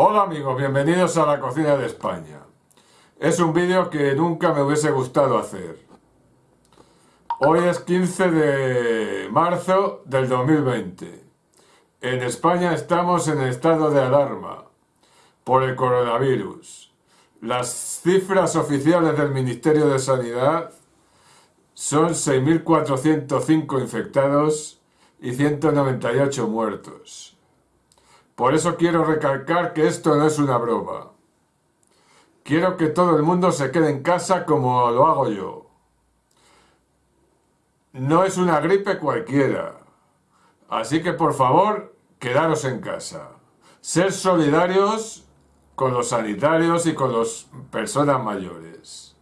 Hola amigos, bienvenidos a la cocina de España. Es un vídeo que nunca me hubiese gustado hacer. Hoy es 15 de marzo del 2020. En España estamos en estado de alarma por el coronavirus. Las cifras oficiales del Ministerio de Sanidad son 6.405 infectados y 198 muertos. Por eso quiero recalcar que esto no es una broma. Quiero que todo el mundo se quede en casa como lo hago yo. No es una gripe cualquiera. Así que por favor, quedaros en casa. Ser solidarios con los sanitarios y con las personas mayores.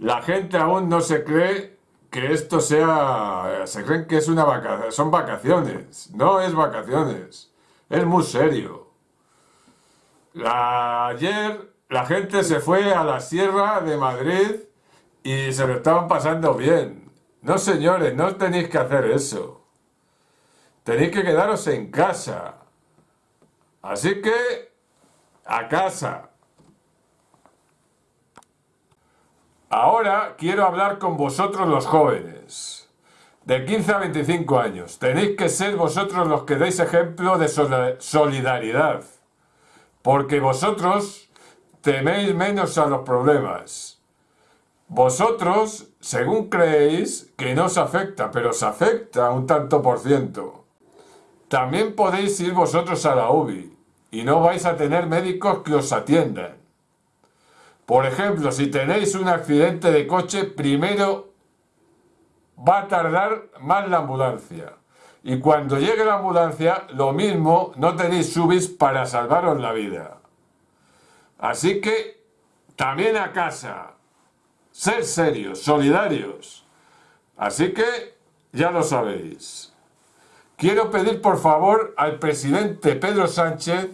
La gente aún no se cree que esto sea... Se creen que es una vacación. Son vacaciones. No es vacaciones. Es muy serio. ayer la gente se fue a la Sierra de Madrid y se lo estaban pasando bien. No señores, no tenéis que hacer eso. Tenéis que quedaros en casa. Así que, a casa. Ahora quiero hablar con vosotros los jóvenes de 15 a 25 años. Tenéis que ser vosotros los que deis ejemplo de solidaridad. Porque vosotros teméis menos a los problemas. Vosotros, según creéis, que no os afecta, pero os afecta un tanto por ciento. También podéis ir vosotros a la UBI y no vais a tener médicos que os atiendan. Por ejemplo, si tenéis un accidente de coche, primero va a tardar más la ambulancia. Y cuando llegue la ambulancia, lo mismo, no tenéis subis para salvaros la vida. Así que, también a casa, ser serios, solidarios. Así que, ya lo sabéis. Quiero pedir por favor al presidente Pedro Sánchez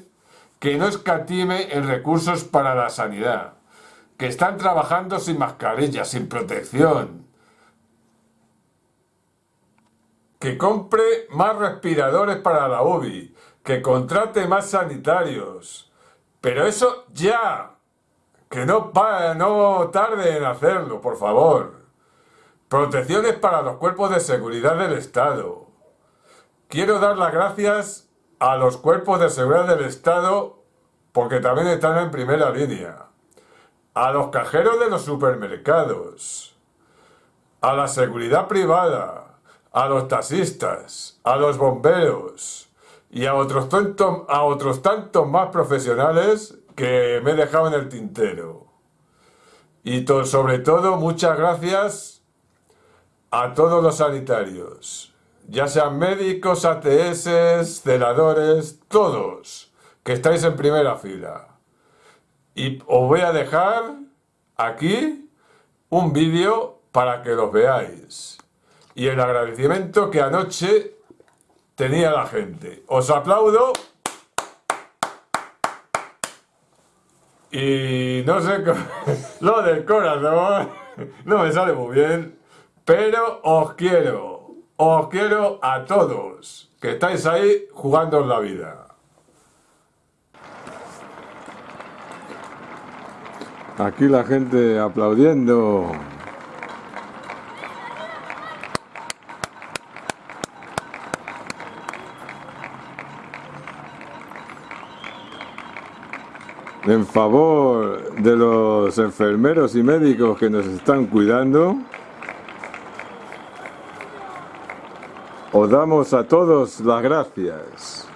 que no escatime en recursos para la sanidad, que están trabajando sin mascarilla, sin protección, que compre más respiradores para la UBI, que contrate más sanitarios. Pero eso ya, que no, no tarde en hacerlo, por favor. Protecciones para los cuerpos de seguridad del Estado. Quiero dar las gracias a los cuerpos de seguridad del Estado porque también están en primera línea. A los cajeros de los supermercados. A la seguridad privada a los taxistas, a los bomberos y a otros, tantos, a otros tantos más profesionales que me he dejado en el tintero. Y sobre todo, muchas gracias a todos los sanitarios, ya sean médicos, ATS, celadores, todos, que estáis en primera fila. Y os voy a dejar aquí un vídeo para que los veáis y el agradecimiento que anoche tenía la gente. Os aplaudo. Y no sé, lo del corazón no me sale muy bien, pero os quiero, os quiero a todos que estáis ahí jugando la vida. Aquí la gente aplaudiendo. En favor de los enfermeros y médicos que nos están cuidando. Os damos a todos las gracias.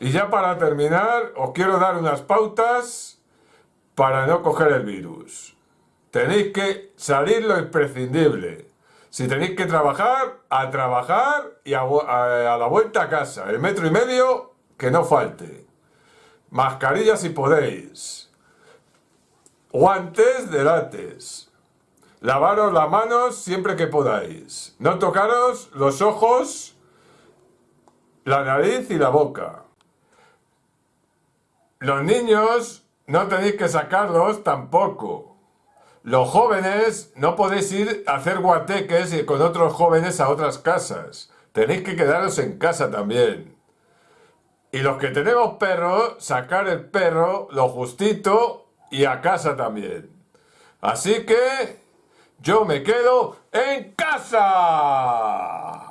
Y ya para terminar, os quiero dar unas pautas para no coger el virus. Tenéis que salir lo imprescindible. Si tenéis que trabajar, a trabajar y a, la vuelta a casa. El metro y medio, que no falte. Mascarilla si podéis. Guantes de látex. Lavaros las manos siempre que podáis. No tocaros los ojos, la nariz y la boca. Los niños no tenéis que sacarlos tampoco. Los jóvenes no podéis ir a hacer guateques y con otros jóvenes a otras casas. Tenéis que quedaros en casa también. Y los que tenemos perros, sacar el perro lo justito y a casa también. Así que yo me quedo en casa.